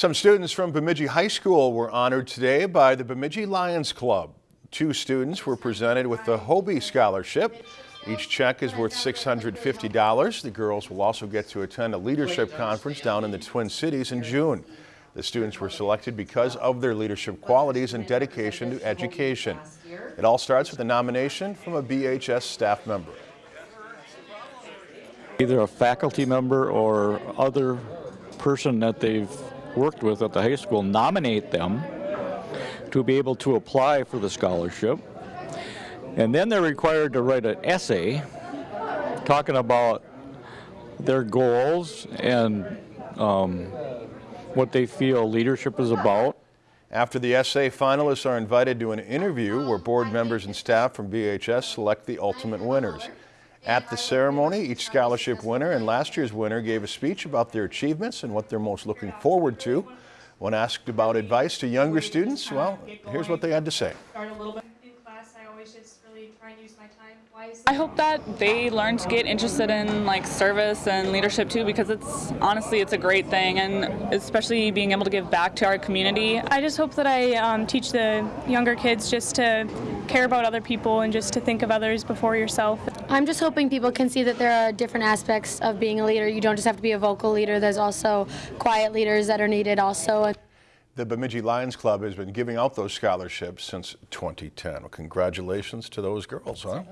Some students from Bemidji High School were honored today by the Bemidji Lions Club. Two students were presented with the HOBY Scholarship. Each check is worth $650. The girls will also get to attend a leadership conference down in the Twin Cities in June. The students were selected because of their leadership qualities and dedication to education. It all starts with a nomination from a BHS staff member. Either a faculty member or other person that they've worked with at the high school nominate them to be able to apply for the scholarship. And then they're required to write an essay talking about their goals and um, what they feel leadership is about. After the essay, finalists are invited to an interview where board members and staff from BHS select the ultimate winners. At the ceremony, each scholarship winner and last year's winner gave a speech about their achievements and what they're most looking forward to. When asked about advice to younger students, well, here's what they had to say. Always just really try and use my time wisely. I hope that they learn to get interested in like service and leadership too because it's honestly it's a great thing and especially being able to give back to our community. I just hope that I um, teach the younger kids just to care about other people and just to think of others before yourself. I'm just hoping people can see that there are different aspects of being a leader. You don't just have to be a vocal leader, there's also quiet leaders that are needed also. The Bemidji Lions Club has been giving out those scholarships since 2010. Well, congratulations to those girls, huh?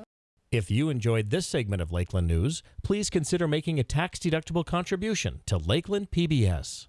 If you enjoyed this segment of Lakeland News, please consider making a tax-deductible contribution to Lakeland PBS.